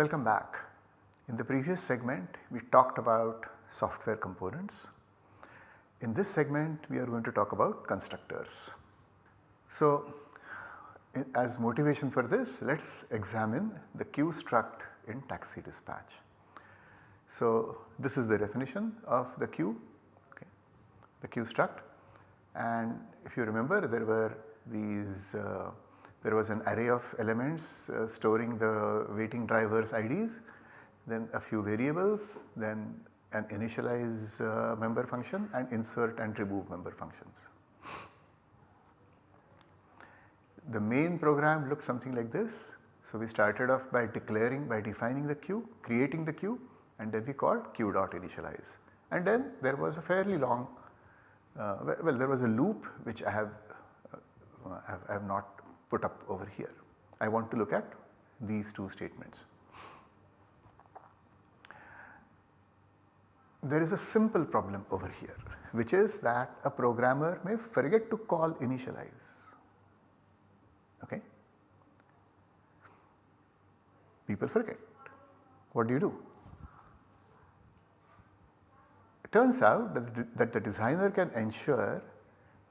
Welcome back. In the previous segment we talked about software components. In this segment we are going to talk about constructors. So as motivation for this let us examine the queue struct in taxi dispatch. So this is the definition of the queue, okay, the queue struct and if you remember there were these uh, there was an array of elements uh, storing the waiting drivers IDs, then a few variables, then an initialize uh, member function and insert and remove member functions. The main program looked something like this. So we started off by declaring by defining the queue, creating the queue and then we called queue dot initialize and then there was a fairly long uh, well there was a loop which I have, uh, I have not put up over here. I want to look at these two statements. There is a simple problem over here which is that a programmer may forget to call initialize. Okay. People forget. What do you do? It turns out that, that the designer can ensure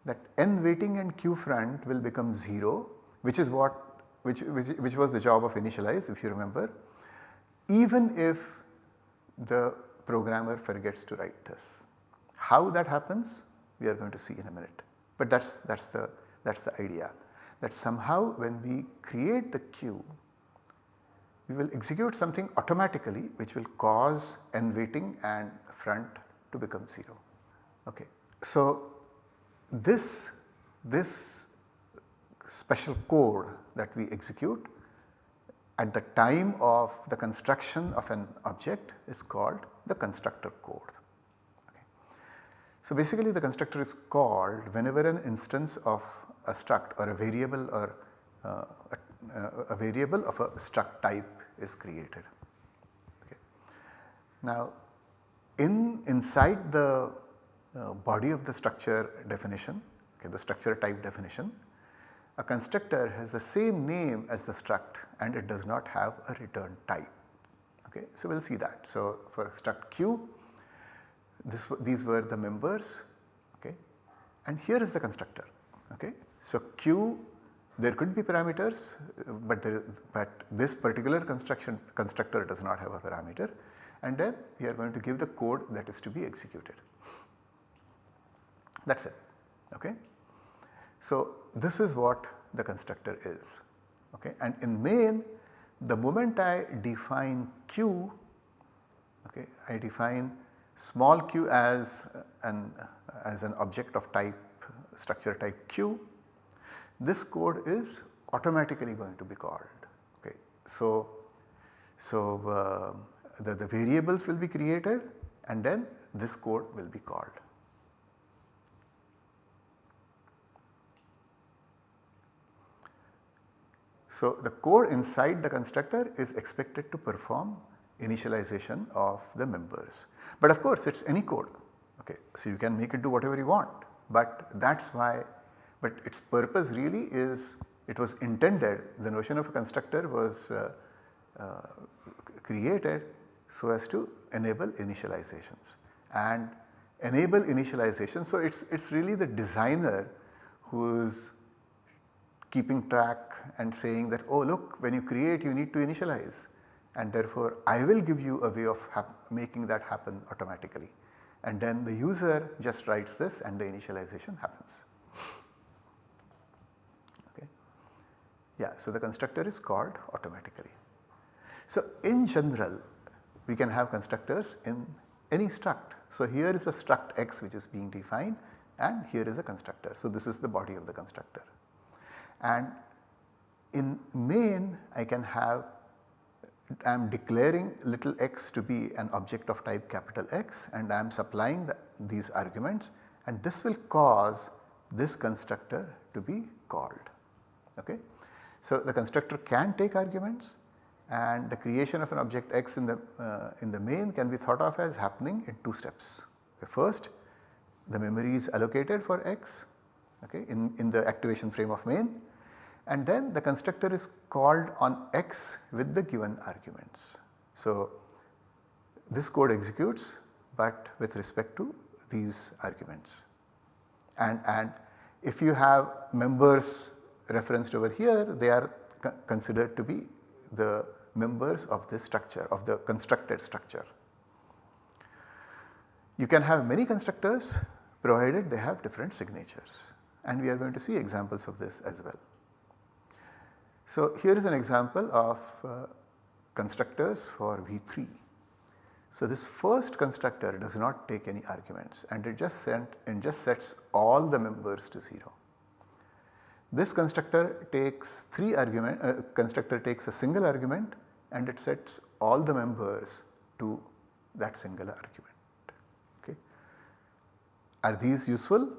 that n waiting and queue front will become 0 which is what which, which, which was the job of initialize if you remember even if the programmer forgets to write this. How that happens we are going to see in a minute but that is that is the that is the idea that somehow when we create the queue we will execute something automatically which will cause n waiting and front to become 0. Okay. So this, this special code that we execute at the time of the construction of an object is called the constructor code. Okay. So basically the constructor is called whenever an instance of a struct or a variable or uh, a, a, variable of a struct type is created. Okay. Now in inside the uh, body of the structure definition, okay, the structure type definition, a constructor has the same name as the struct and it does not have a return type. Okay. So we will see that. So for struct q, this, these were the members okay, and here is the constructor. Okay. So q there could be parameters but, there, but this particular construction constructor does not have a parameter and then we are going to give the code that is to be executed. That is it. Okay. So this is what the constructor is okay and in main the moment I define q okay I define small q as an as an object of type structure type q this code is automatically going to be called okay. So, so uh, the, the variables will be created and then this code will be called. So, the code inside the constructor is expected to perform initialization of the members. But of course it is any code okay. So, you can make it do whatever you want but that is why but its purpose really is it was intended the notion of a constructor was uh, uh, created so as to enable initializations and enable initialization. So, it is it's really the designer who is keeping track and saying that oh look when you create you need to initialize and therefore I will give you a way of making that happen automatically and then the user just writes this and the initialization happens. Okay. Yeah, so the constructor is called automatically. So in general we can have constructors in any struct. So here is a struct x which is being defined and here is a constructor. So this is the body of the constructor and in main I can have I am declaring little x to be an object of type capital X and I am supplying the, these arguments and this will cause this constructor to be called. Okay. So, the constructor can take arguments and the creation of an object x in the, uh, in the main can be thought of as happening in two steps. The first the memory is allocated for x okay, in, in the activation frame of main and then the constructor is called on x with the given arguments. So, this code executes but with respect to these arguments and, and if you have members referenced over here they are considered to be the members of this structure of the constructed structure. You can have many constructors provided they have different signatures and we are going to see examples of this as well. So, here is an example of uh, constructors for V3. So, this first constructor does not take any arguments and it just sent and just sets all the members to 0. This constructor takes 3 argument uh, constructor takes a single argument and it sets all the members to that single argument. Okay. Are these useful?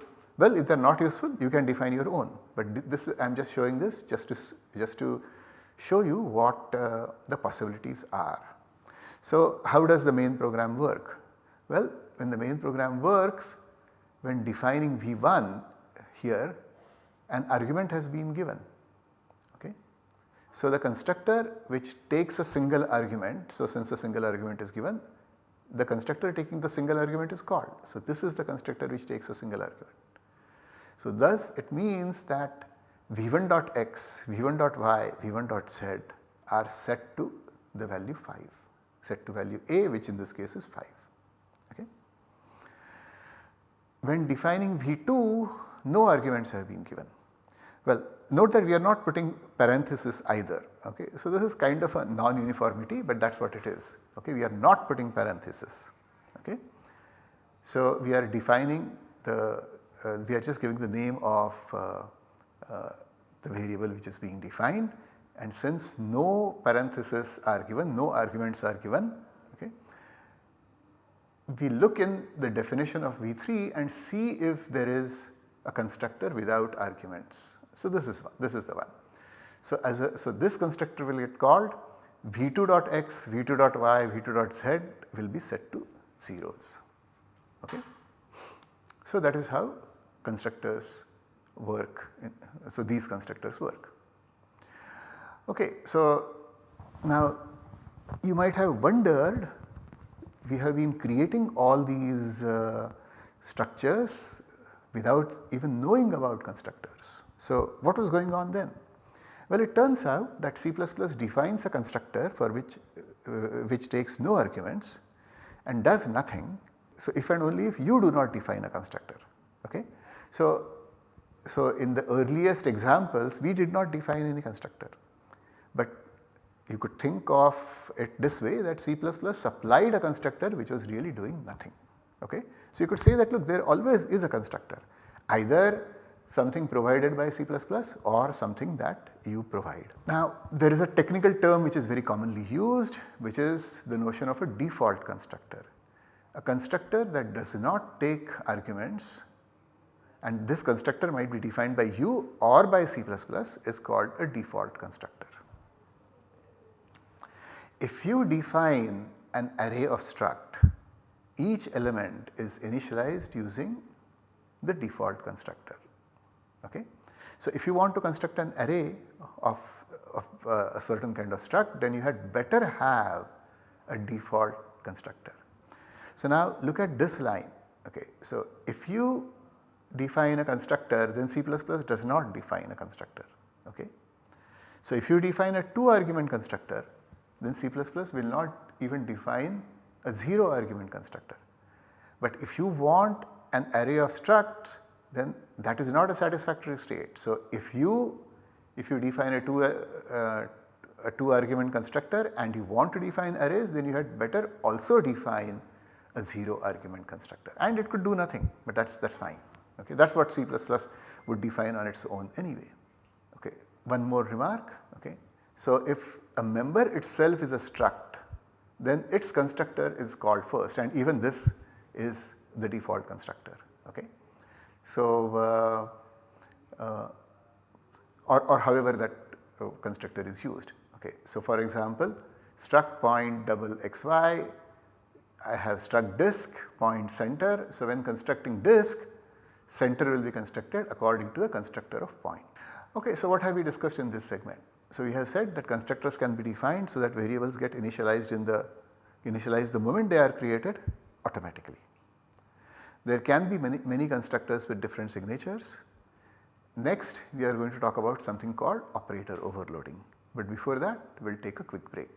Well if they are not useful you can define your own but this I am just showing this just to just to show you what uh, the possibilities are. So how does the main program work? Well when the main program works when defining V1 here an argument has been given. Okay. So the constructor which takes a single argument, so since a single argument is given the constructor taking the single argument is called. So this is the constructor which takes a single argument. So thus it means that v1 dot x, v1 dot y, v1 dot z are set to the value 5, set to value a which in this case is 5. Okay. When defining v2 no arguments have been given. Well note that we are not putting parenthesis either okay. So this is kind of a non-uniformity but that is what it is okay. We are not putting parenthesis okay. So we are defining the uh, we are just giving the name of uh, uh, the variable which is being defined and since no parentheses are given, no arguments are given, okay, we look in the definition of V3 and see if there is a constructor without arguments. So this is one, this is the one. So as a, so this constructor will get called v2.x, v2.y, v2.z will be set to zeros. Okay. So that is how constructors work, so these constructors work. Okay, so now you might have wondered we have been creating all these uh, structures without even knowing about constructors. So what was going on then? Well it turns out that C++ defines a constructor for which, uh, which takes no arguments and does nothing. So if and only if you do not define a constructor. Okay? So so in the earliest examples we did not define any constructor, but you could think of it this way that C++ supplied a constructor which was really doing nothing. Okay? So you could say that look there always is a constructor either something provided by C++ or something that you provide. Now there is a technical term which is very commonly used which is the notion of a default constructor. A constructor that does not take arguments and this constructor might be defined by you or by C++ is called a default constructor. If you define an array of struct, each element is initialized using the default constructor. Okay? So, if you want to construct an array of, of uh, a certain kind of struct then you had better have a default constructor. So, now look at this line. Okay. So, if you define a constructor then C++ does not define a constructor. Okay. So if you define a 2 argument constructor then C++ will not even define a 0 argument constructor. But if you want an array of struct then that is not a satisfactory state. So if you if you define a 2 uh, a 2 argument constructor and you want to define arrays then you had better also define a 0 argument constructor and it could do nothing but that is that is fine okay that is what C++ would define on its own anyway. Okay. One more remark okay. So if a member itself is a struct then its constructor is called first and even this is the default constructor okay. So uh, uh, or, or however that uh, constructor is used okay. So for example struct point double xy I have struct disk point center. So when constructing disk center will be constructed according to the constructor of point. Okay, so what have we discussed in this segment? So we have said that constructors can be defined so that variables get initialized in the initialized the moment they are created automatically. There can be many, many constructors with different signatures. Next we are going to talk about something called operator overloading. But before that we will take a quick break.